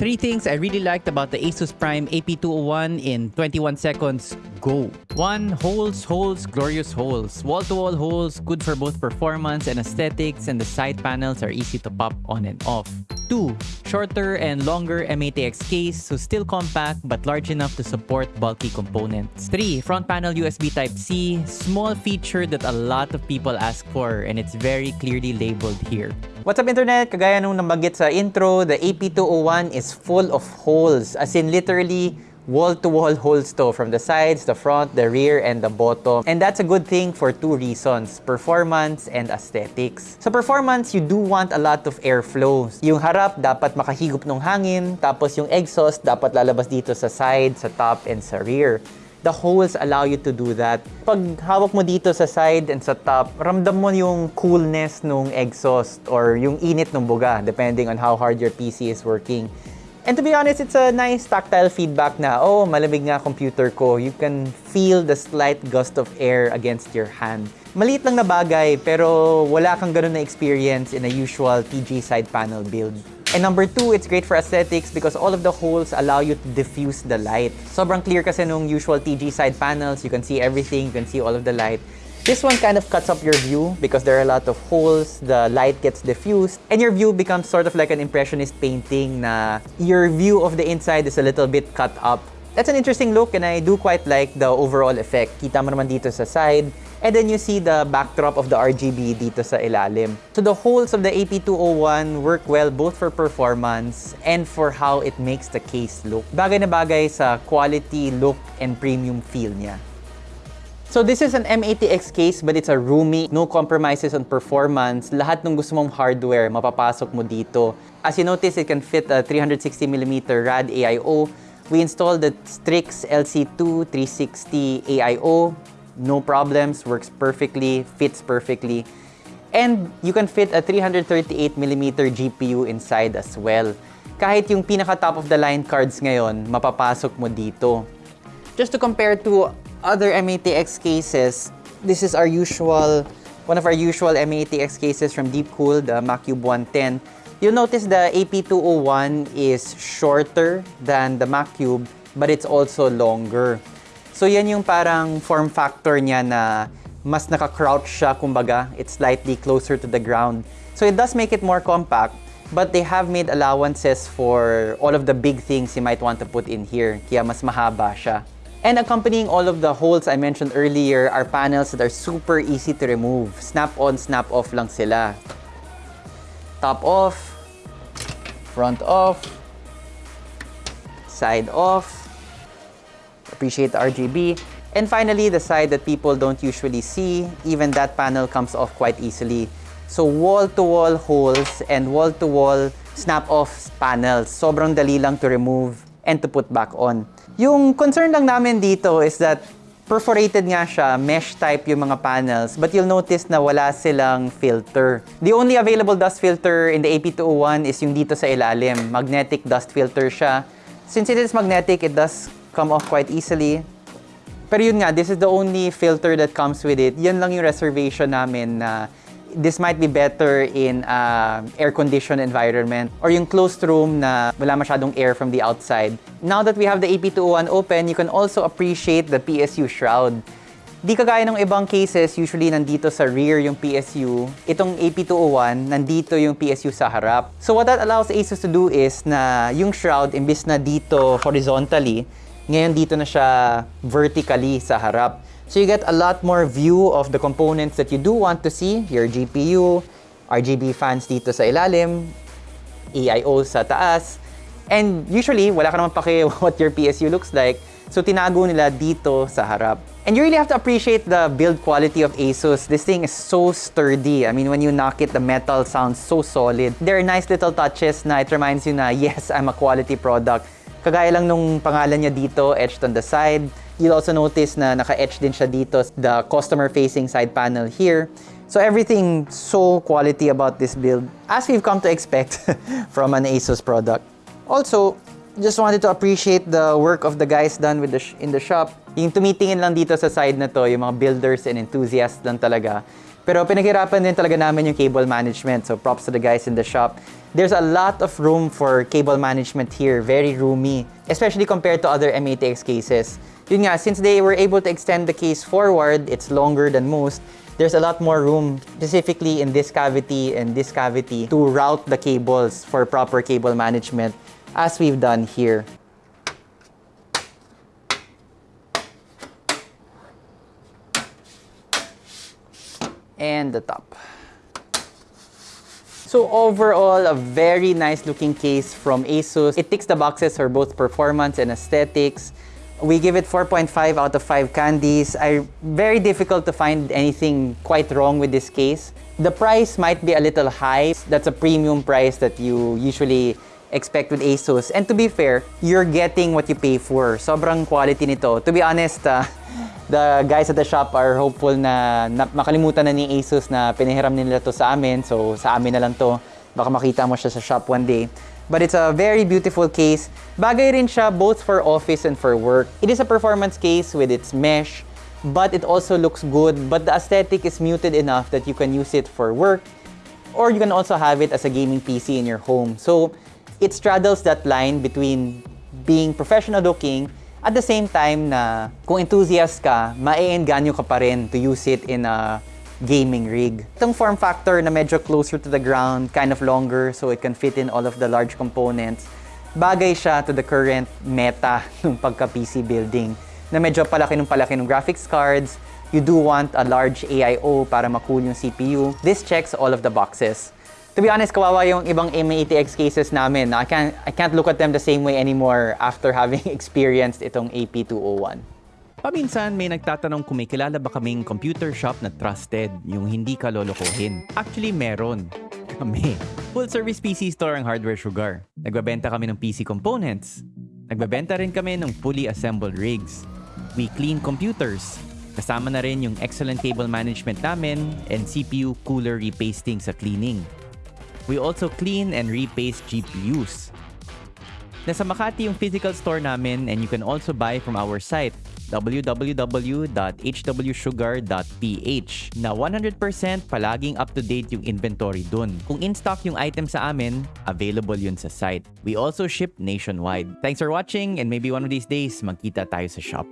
Three things I really liked about the Asus Prime AP201 in 21 seconds. Go! 1. Holes, holes, glorious holes. Wall-to-wall holes, good for both performance and aesthetics, and the side panels are easy to pop on and off. 2. Shorter and longer M80X case, so still compact but large enough to support bulky components. 3. Front panel USB Type-C, small feature that a lot of people ask for and it's very clearly labeled here. What's up internet? Kagaya nung nabanggit sa intro, the AP201 is full of holes. As in literally wall-to-wall holes to from the sides, the front, the rear, and the bottom. And that's a good thing for two reasons, performance and aesthetics. Sa performance, you do want a lot of airflow. Yung harap dapat makahigop ng hangin, tapos yung exhaust dapat lalabas dito sa side, sa top, and sa rear the holes allow you to do that. Pag hawak mo dito sa side and sa top, ramdam mo yung coolness nung exhaust or yung init ng buga, depending on how hard your PC is working. And to be honest, it's a nice tactile feedback na, oh, malamig nga computer ko. You can feel the slight gust of air against your hand. Maliit lang na bagay, pero wala kang ganun na experience in a usual TG side panel build. And number two, it's great for aesthetics because all of the holes allow you to diffuse the light. Sobrang clear kasi nung usual TG side panels. You can see everything, you can see all of the light. This one kind of cuts up your view because there are a lot of holes, the light gets diffused, and your view becomes sort of like an impressionist painting na your view of the inside is a little bit cut up. That's an interesting look and I do quite like the overall effect. Kita mo naman dito sa side, and then you see the backdrop of the RGB dito sa ilalim. So the holes of the AP201 work well both for performance and for how it makes the case look. Bagay na bagay sa quality, look, and premium feel niya. So this is an M80X case but it's a roomy, no compromises on performance. Lahat ng gusto mong hardware, mapapasok mo dito. As you notice, it can fit a 360mm RAD AIO. We installed the Strix LC2 360 AIO. No problems, works perfectly, fits perfectly. And you can fit a 338mm GPU inside as well. Kahit yung pinaka top of the line cards ngayon, mapapasok mo dito. Just to compare to other M80X cases, this is our usual, one of our usual M80X cases from Deepcool, the Macube 110. You'll notice the AP201 is shorter than the Macube, but it's also longer. So yan yung parang form factor niya na mas naka-crouch siya, kumbaga. It's slightly closer to the ground. So it does make it more compact, but they have made allowances for all of the big things you might want to put in here. Kaya mas mahaba siya. And accompanying all of the holes I mentioned earlier are panels that are super easy to remove. Snap-on, snap-off lang sila. Top off, front off, side off, appreciate the RGB. And finally, the side that people don't usually see, even that panel comes off quite easily. So wall-to-wall -wall holes and wall-to-wall snap-off panels. Sobrang dali lang to remove and to put back on. Yung concern lang namin dito is that perforated nga siya, mesh type yung mga panels, but you'll notice na wala silang filter. The only available dust filter in the AP201 is yung dito sa ilalim. Magnetic dust filter siya. Since it is magnetic, it does come off quite easily. Pero yun nga, this is the only filter that comes with it. Yan lang yung reservation namin na this might be better in uh, air-conditioned environment or yung closed room na wala masyadong air from the outside. Now that we have the AP201 open, you can also appreciate the PSU shroud. Di kagaya ng ibang cases, usually nandito sa rear yung PSU. Itong AP201, nandito yung PSU sa harap. So what that allows ASUS to do is na yung shroud, imbis na dito horizontally, ngayon dito na siya vertically sa harap. So you get a lot more view of the components that you do want to see. Your GPU, RGB fans dito sa ilalim, EIO sa taas. And usually, wala ka naman pake what your PSU looks like. So tinago nila dito sa harap. And you really have to appreciate the build quality of ASUS. This thing is so sturdy. I mean, when you knock it, the metal sounds so solid. There are nice little touches na it reminds you na, yes, I'm a quality product. Kagaya lang nung pangalan niya dito, etched on the side. You'll also notice na naka-etch din siya dito, the customer-facing side panel here. So everything so quality about this build, as we've come to expect from an ASUS product. Also, just wanted to appreciate the work of the guys done with the in the shop. Yung tumitingin lang dito sa side na to, yung mga builders and enthusiasts lang talaga. Pero pinaghirapan din talaga namin yung cable management. So props to the guys in the shop. There's a lot of room for cable management here. Very roomy. Especially compared to other M80X cases. Yun nga, since they were able to extend the case forward, it's longer than most. There's a lot more room, specifically in this cavity and this cavity, to route the cables for proper cable management, as we've done here. and the top. So overall, a very nice looking case from ASUS. It ticks the boxes for both performance and aesthetics. We give it 4.5 out of 5 candies. I very difficult to find anything quite wrong with this case. The price might be a little high. That's a premium price that you usually expect with ASUS. And to be fair, you're getting what you pay for. Sobrang quality nito. To be honest, uh, the guys at the shop are hopeful na, na makalimutan na ni ASUS na pinahiram nila to sa amin. So sa amin na lang to. Baka makita mo siya sa shop one day. But it's a very beautiful case. Bagay rin siya both for office and for work. It is a performance case with its mesh, but it also looks good. But the aesthetic is muted enough that you can use it for work, or you can also have it as a gaming PC in your home. So it straddles that line between being professional looking at the same time na kung enthusiast ka, maiengganyo ka pa rin to use it in a gaming rig. Itong form factor na medyo closer to the ground, kind of longer so it can fit in all of the large components, bagay siya to the current meta ng pagka-PC building na medyo palaki ng palaki ng graphics cards. You do want a large AIO para makool yung CPU. This checks all of the boxes. To be honest, kawawa yung ibang M80X cases namin. I can't, I can't look at them the same way anymore after having experienced itong AP201. Paminsan may nagtatanong kung may kilala ba kaming computer shop na trusted, yung hindi ka lolokohin. Actually, meron. Kami. Full service PC store ang Hardware Sugar. Nagbabenta kami ng PC components. Nagbabenta rin kami ng fully assembled rigs. We clean computers. Kasama na rin yung excellent cable management namin and CPU cooler repasting sa cleaning. We also clean and repaste GPUs. Nasa Makati yung physical store namin and you can also buy from our site www.hwsugar.ph na 100% palaging up-to-date yung inventory dun. Kung in-stock yung item sa amin, available yun sa site. We also ship nationwide. Thanks for watching and maybe one of these days magkita tayo sa shop.